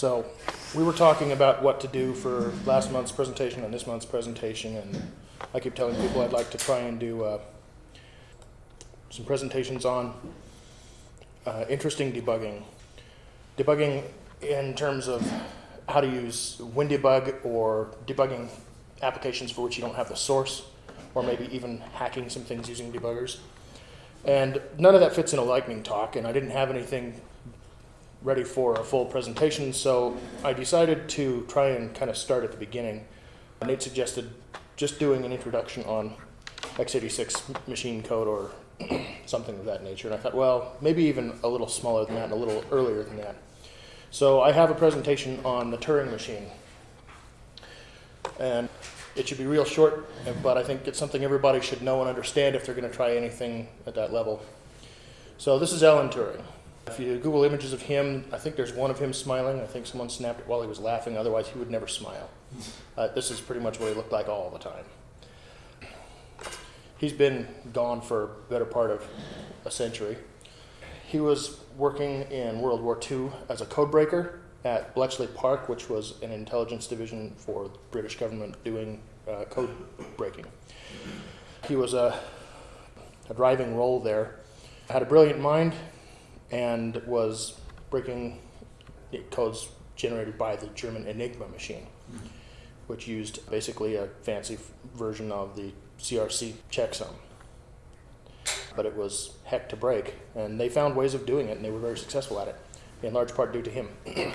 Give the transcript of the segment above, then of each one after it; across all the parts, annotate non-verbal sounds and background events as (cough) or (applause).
So we were talking about what to do for last month's presentation and this month's presentation, and I keep telling people I'd like to try and do uh, some presentations on uh, interesting debugging. Debugging in terms of how to use WinDbg or debugging applications for which you don't have the source, or maybe even hacking some things using debuggers. And none of that fits in a lightning talk, and I didn't have anything ready for a full presentation, so I decided to try and kind of start at the beginning. Nate suggested just doing an introduction on x86 machine code or (clears throat) something of that nature, and I thought, well, maybe even a little smaller than that and a little earlier than that. So I have a presentation on the Turing machine. And it should be real short, but I think it's something everybody should know and understand if they're going to try anything at that level. So this is Alan Turing. If you Google images of him, I think there's one of him smiling. I think someone snapped it while he was laughing, otherwise he would never smile. (laughs) Uh, this is pretty much what he looked like all the time. He's been gone for a better part of a century. He was working in World War II as a codebreaker at Bletchley Park, which was an intelligence division for the British government doing uh, code breaking. He was a, a driving role there, had a brilliant mind, and was breaking codes generated by the German Enigma machine, which used basically a fancy version of the CRC checksum. But it was heck to break, and they found ways of doing it, and they were very successful at it, in large part due to him. (clears throat)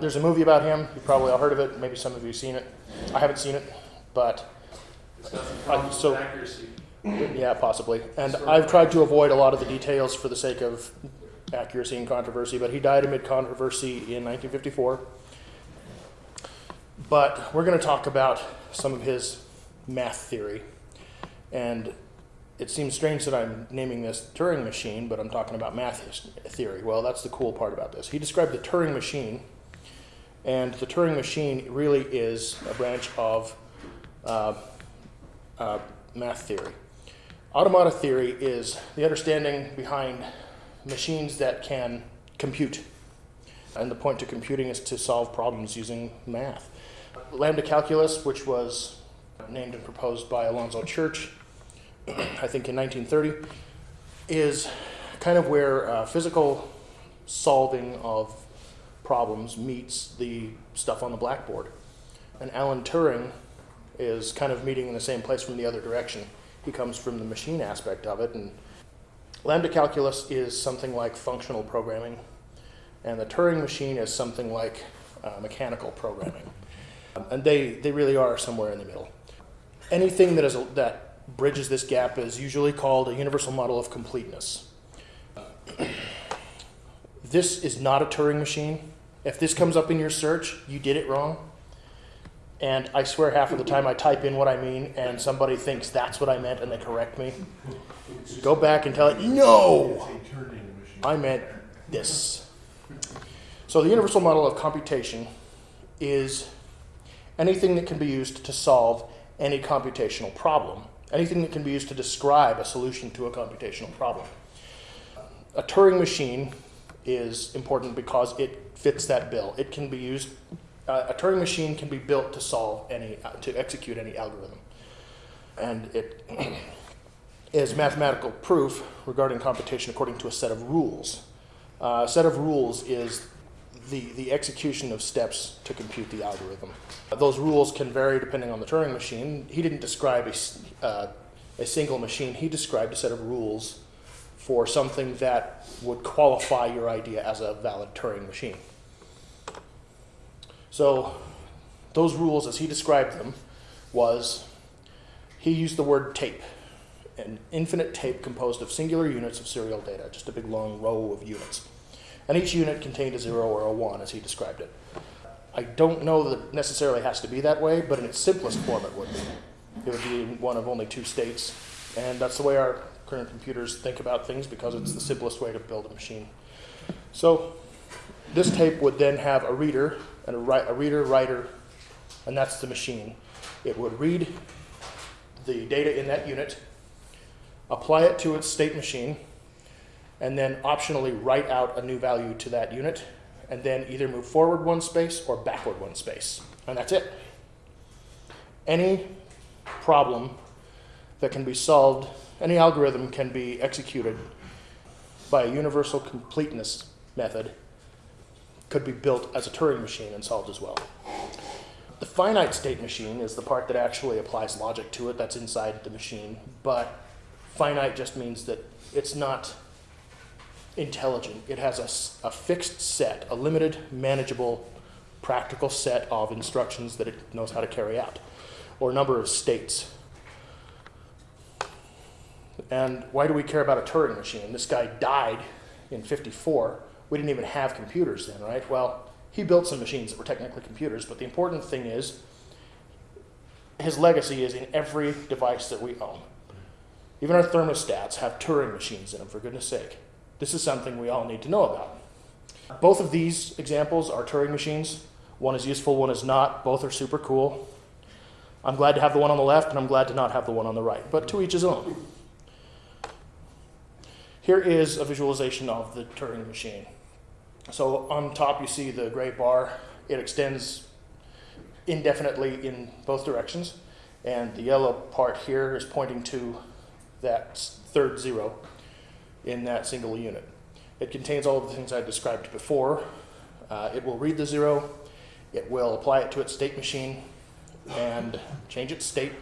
There's a movie about him. You probably all heard of it. Maybe some of you have seen it. I haven't seen it, but uh, so accuracy. yeah, possibly. And I've tried to avoid a lot of the details for the sake of accuracy and controversy. But he died amid controversy in 1954. But we're going to talk about some of his math theory, and it seems strange that I'm naming this Turing machine, but I'm talking about math theory. Well, that's the cool part about this. He described the Turing machine, and the Turing machine really is a branch of uh, uh, math theory. Automata theory is the understanding behind machines that can compute. And the point to computing is to solve problems using math. Lambda calculus, which was named and proposed by Alonzo Church, (clears throat) I think in 1930, is kind of where uh, physical solving of problems meets the stuff on the blackboard. And Alan Turing is kind of meeting in the same place from the other direction. He comes from the machine aspect of it, and lambda calculus is something like functional programming, and the Turing machine is something like uh, mechanical programming. And they, they really are somewhere in the middle. Anything that, is a, that bridges this gap is usually called a universal model of completeness. this is not a Turing machine. If this comes up in your search, you did it wrong. And I swear half of the time I type in what I mean and somebody thinks that's what I meant and they correct me. Go back and tell it, no, I meant this. So the universal model of computation is anything that can be used to solve any computational problem, anything that can be used to describe a solution to a computational problem. A Turing machine is important because it fits that bill. It can be used uh, a Turing machine can be built to solve any, uh, to execute any algorithm. And it (clears throat) is mathematical proof regarding computation according to a set of rules. Uh, a set of rules is the, the execution of steps to compute the algorithm. those rules can vary depending on the Turing machine. He didn't describe a, uh, a single machine, he described a set of rules for something that would qualify your idea as a valid Turing machine. So those rules, as he described them, was he used the word tape, an infinite tape composed of singular units of serial data, just a big long row of units. And each unit contained a zero or a one, as he described it. I don't know that it necessarily has to be that way, but in its simplest form it would be. It would be one of only two states, and that's the way our current computers think about things because it's the simplest way to build a machine. So this tape would then have a reader and a, a reader writer, and that's the machine. It would read the data in that unit, apply it to its state machine, and then optionally write out a new value to that unit, and then either move forward one space or backward one space. And that's it. Any problem that can be solved, any algorithm can be executed by a universal completeness method could be built as a Turing machine and solved as well. The finite state machine is the part that actually applies logic to it, that's inside the machine, but finite just means that it's not intelligent. It has a, a fixed set, a limited, manageable, practical set of instructions that it knows how to carry out, or number of states. And why do we care about a Turing machine? This guy died in 54. We didn't even have computers then, right? Well, he built some machines that were technically computers, but the important thing is his legacy is in every device that we own. Even our thermostats have Turing machines in them, for goodness sake. This is something we all need to know about. Both of these examples are Turing machines. One is useful, one is not. Both are super cool. I'm glad to have the one on the left, and I'm glad to not have the one on the right, but to each his own. Here is a visualization of the Turing machine. So on top you see the gray bar. It extends indefinitely in both directions. And the yellow part here is pointing to that third zero in that single unit. It contains all of the things I described before. Uh, it will read the zero, it will apply it to its state machine and change its state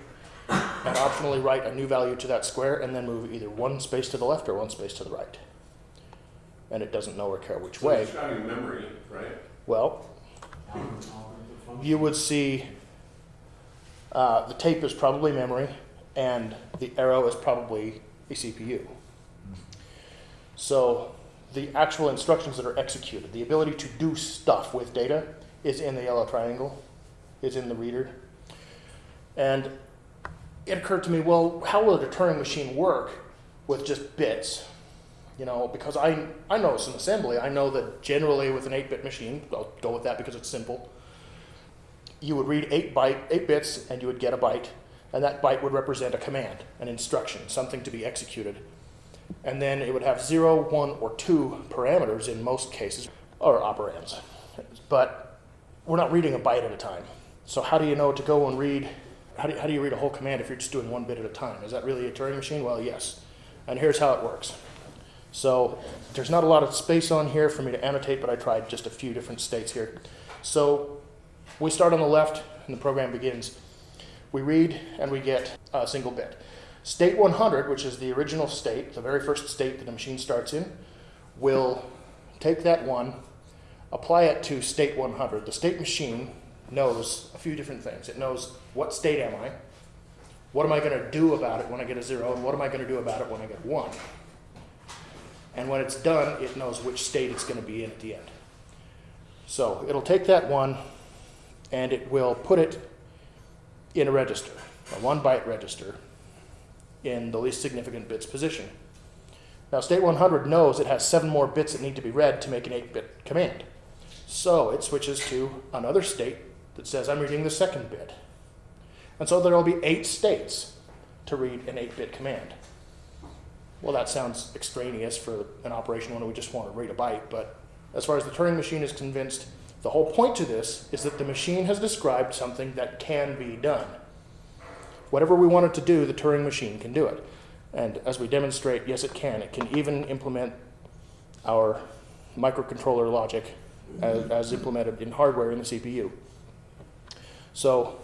and optionally write a new value to that square and then move either one space to the left or one space to the right. And it doesn't know or care which So way. describing memory, right? Well, you would see uh, the tape is probably memory and the arrow is probably a CPU. So the actual instructions that are executed, the ability to do stuff with data is in the yellow triangle, is in the reader. And it occurred to me, well, how will a Turing machine work with just bits? You know, because I, I know some assembly. I know that generally with an 8-bit machine, I'll go with that because it's simple, you would read 8, byte, 8 bits and you would get a byte, and that byte would represent a command, an instruction, something to be executed. And then it would have 0, 1, or 2 parameters in most cases, or operands. But we're not reading a byte at a time. So how do you know to go and read how do, how do you read a whole command if you're just doing one bit at a time? Is that really a Turing machine? Well, yes. And here's how it works. So there's not a lot of space on here for me to annotate, but I tried just a few different states here. So we start on the left, and the program begins. We read, and we get a single bit. State 100, which is the original state, the very first state that the machine starts in, will take that one, apply it to state 100. The state machine knows a few different things. It knows what state am I, what am I going to do about it when I get a zero, and what am I going to do about it when I get one. And when it's done, it knows which state it's going to be in at the end. So it'll take that one and it will put it in a register, a one byte register, in the least significant bits position. Now, state 100 knows it has seven more bits that need to be read to make an 8 bit command. So it switches to another state that says I'm reading the second bit. And so there will be eight states to read an 8 bit command. Well, that sounds extraneous for an operation when we just want to read a byte, but as far as the Turing machine is convinced, the whole point to this is that the machine has described something that can be done. Whatever we want it to do, the Turing machine can do it. And as we demonstrate, yes, it can. It can even implement our microcontroller logic as, as implemented in hardware in the CPU. So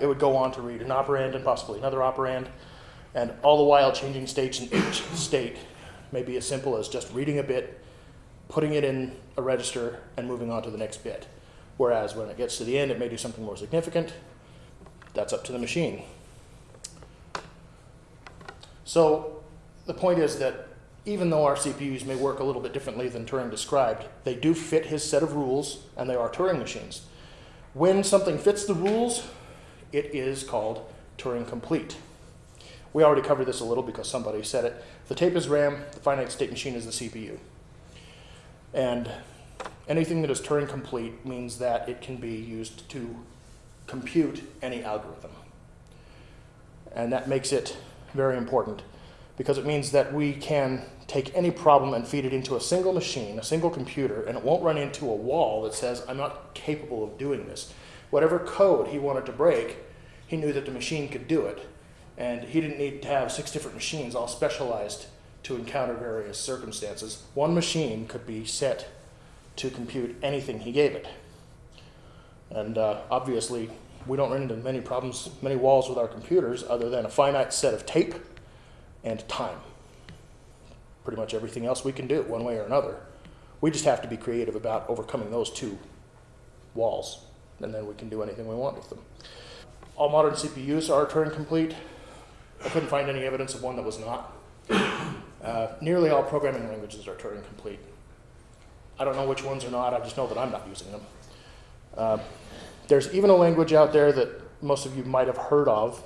it would go on to read an operand and possibly another operand, and all the while changing states in each state may be as simple as just reading a bit, putting it in a register, and moving on to the next bit. Whereas when it gets to the end, it may do something more significant. That's up to the machine. So the point is that even though our CPUs may work a little bit differently than Turing described, they do fit his set of rules, and they are Turing machines. When something fits the rules, it is called Turing complete. We already covered this a little because somebody said it. The tape is RAM, the finite state machine is the CPU. And anything that is Turing complete means that it can be used to compute any algorithm. And that makes it very important because it means that we can take any problem and feed it into a single machine, a single computer, and it won't run into a wall that says, I'm not capable of doing this. Whatever code he wanted to break, he knew that the machine could do it. And he didn't need to have six different machines all specialized to encounter various circumstances. One machine could be set to compute anything he gave it. And uh, obviously, we don't run into many problems, many walls with our computers other than a finite set of tape and time. Pretty much everything else we can do, one way or another. We just have to be creative about overcoming those two walls, and then we can do anything we want with them. All modern CPUs are Turing complete. I couldn't find any evidence of one that was not. Uh, nearly all programming languages are Turing complete. I don't know which ones are not, I just know that I'm not using them. Uh, there's even a language out there that most of you might have heard of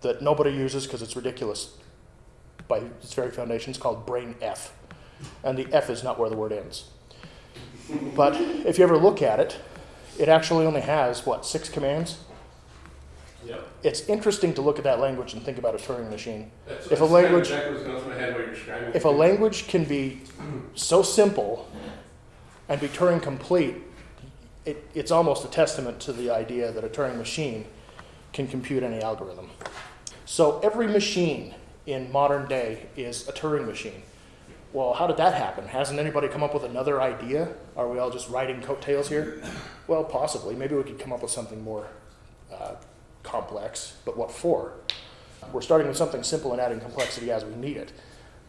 that nobody uses because it's ridiculous by its very foundations called brain F. And the F is not where the word ends. But if you ever look at it, it actually only has, what, six commands? Yep. It's interesting to look at that language and think about a Turing machine. That's, If a that's kind of language- exactly what's going through my head while you're describing If a language can be so simple and be Turing complete, it, it's almost a testament to the idea that a Turing machine can compute any algorithm. So every machine in modern day is a Turing machine. Well, how did that happen? Hasn't anybody come up with another idea? Are we all just riding coattails here? Well, possibly. Maybe we could come up with something more uh, complex, but what for? We're starting with something simple and adding complexity as we need it.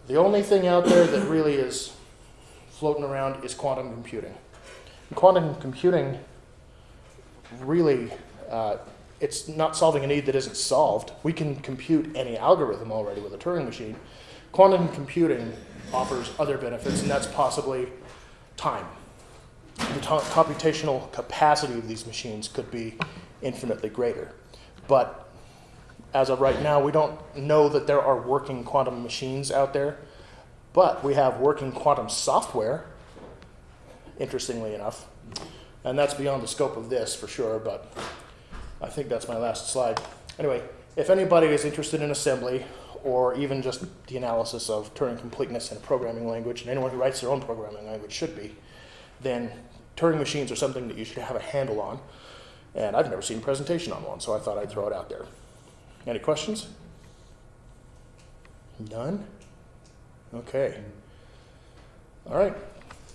The only thing out there that really is floating around is quantum computing. Quantum computing really, uh, it's not solving a need that isn't solved. We can compute any algorithm already with a Turing machine. Quantum computing offers other benefits, and that's possibly time. The computational capacity of these machines could be infinitely greater. But as of right now, we don't know that there are working quantum machines out there, but we have working quantum software, interestingly enough. And that's beyond the scope of this for sure, but I think that's my last slide. Anyway, if anybody is interested in assembly or even just the analysis of Turing completeness in a programming language, and anyone who writes their own programming language should be, then Turing machines are something that you should have a handle on. And I've never seen a presentation on one, so I thought I'd throw it out there. Any questions? None? Okay. All right.